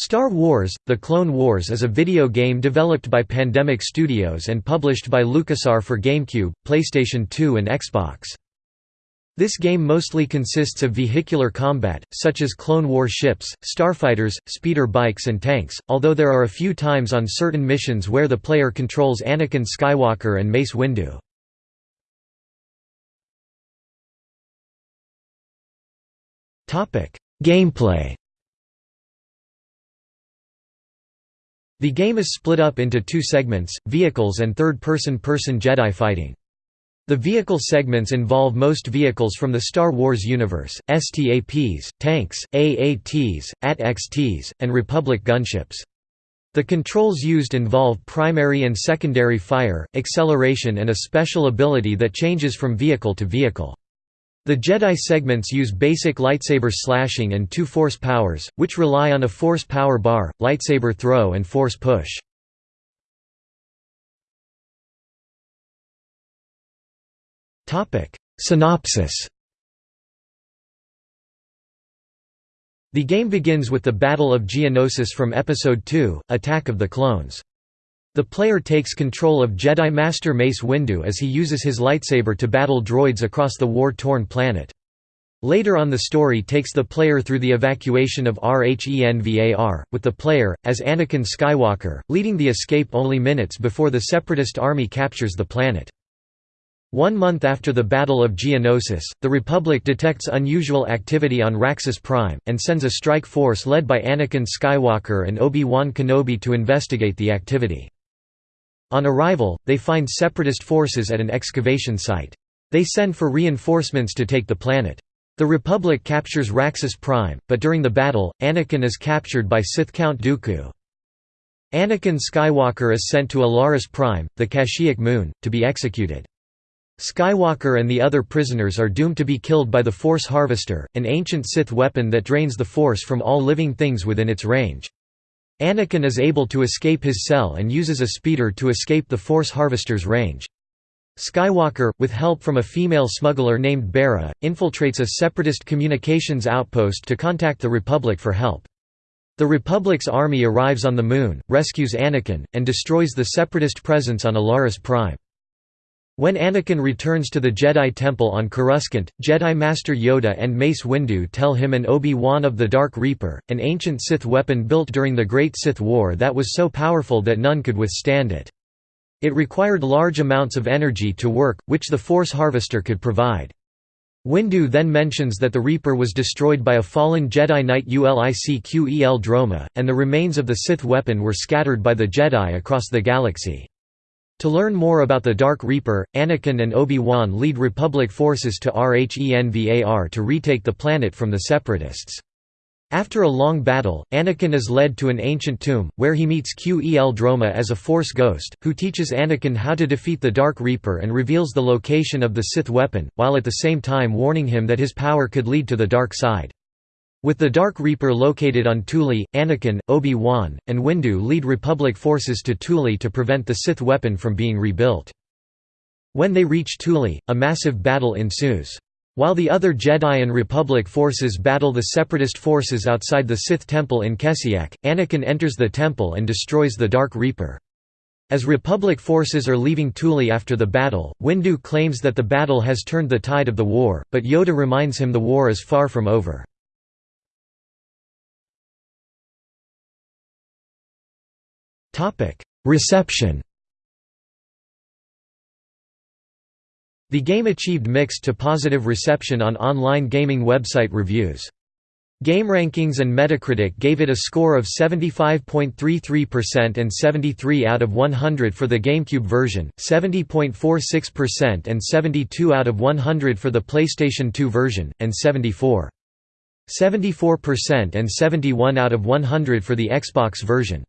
Star Wars – The Clone Wars is a video game developed by Pandemic Studios and published by LucasArts for GameCube, PlayStation 2 and Xbox. This game mostly consists of vehicular combat, such as Clone War ships, starfighters, speeder bikes and tanks, although there are a few times on certain missions where the player controls Anakin Skywalker and Mace Windu. Gameplay The game is split up into two segments, vehicles and third-person person Jedi fighting. The vehicle segments involve most vehicles from the Star Wars universe, STAPs, tanks, AATs, AT-XTs, and Republic gunships. The controls used involve primary and secondary fire, acceleration and a special ability that changes from vehicle to vehicle. The Jedi segments use basic lightsaber slashing and two force powers, which rely on a force power bar, lightsaber throw and force push. Synopsis The game begins with the Battle of Geonosis from Episode II, Attack of the Clones. The player takes control of Jedi Master Mace Windu as he uses his lightsaber to battle droids across the war-torn planet. Later on the story takes the player through the evacuation of Rhen Var, with the player, as Anakin Skywalker, leading the escape only minutes before the Separatist army captures the planet. One month after the Battle of Geonosis, the Republic detects unusual activity on Raxus Prime, and sends a strike force led by Anakin Skywalker and Obi-Wan Kenobi to investigate the activity. On arrival, they find separatist forces at an excavation site. They send for reinforcements to take the planet. The Republic captures Raxus Prime, but during the battle, Anakin is captured by Sith Count Dooku. Anakin Skywalker is sent to Alaris Prime, the Kashyyyk moon, to be executed. Skywalker and the other prisoners are doomed to be killed by the Force Harvester, an ancient Sith weapon that drains the Force from all living things within its range. Anakin is able to escape his cell and uses a speeder to escape the Force Harvester's range. Skywalker, with help from a female smuggler named Bera, infiltrates a separatist communications outpost to contact the Republic for help. The Republic's army arrives on the Moon, rescues Anakin, and destroys the separatist presence on Alaris Prime. When Anakin returns to the Jedi Temple on Coruscant, Jedi Master Yoda and Mace Windu tell him an Obi-Wan of the Dark Reaper, an ancient Sith weapon built during the Great Sith War that was so powerful that none could withstand it. It required large amounts of energy to work, which the Force Harvester could provide. Windu then mentions that the Reaper was destroyed by a fallen Jedi Knight Ulic-Qel Droma, and the remains of the Sith weapon were scattered by the Jedi across the galaxy. To learn more about the Dark Reaper, Anakin and Obi-Wan lead Republic forces to Rhen Var to retake the planet from the Separatists. After a long battle, Anakin is led to an ancient tomb, where he meets Qel Droma as a Force ghost, who teaches Anakin how to defeat the Dark Reaper and reveals the location of the Sith weapon, while at the same time warning him that his power could lead to the dark side. With the Dark Reaper located on Thule, Anakin, Obi-Wan, and Windu lead Republic forces to Thule to prevent the Sith weapon from being rebuilt. When they reach Thule, a massive battle ensues. While the other Jedi and Republic forces battle the Separatist forces outside the Sith temple in Keswick, Anakin enters the temple and destroys the Dark Reaper. As Republic forces are leaving Thule after the battle, Windu claims that the battle has turned the tide of the war, but Yoda reminds him the war is far from over. Reception The game achieved mixed to positive reception on online gaming website reviews. GameRankings and Metacritic gave it a score of 75.33% and 73 out of 100 for the GameCube version, 70.46% and 72 out of 100 for the PlayStation 2 version, and 74. 74% and 71 out of 100 for the Xbox version.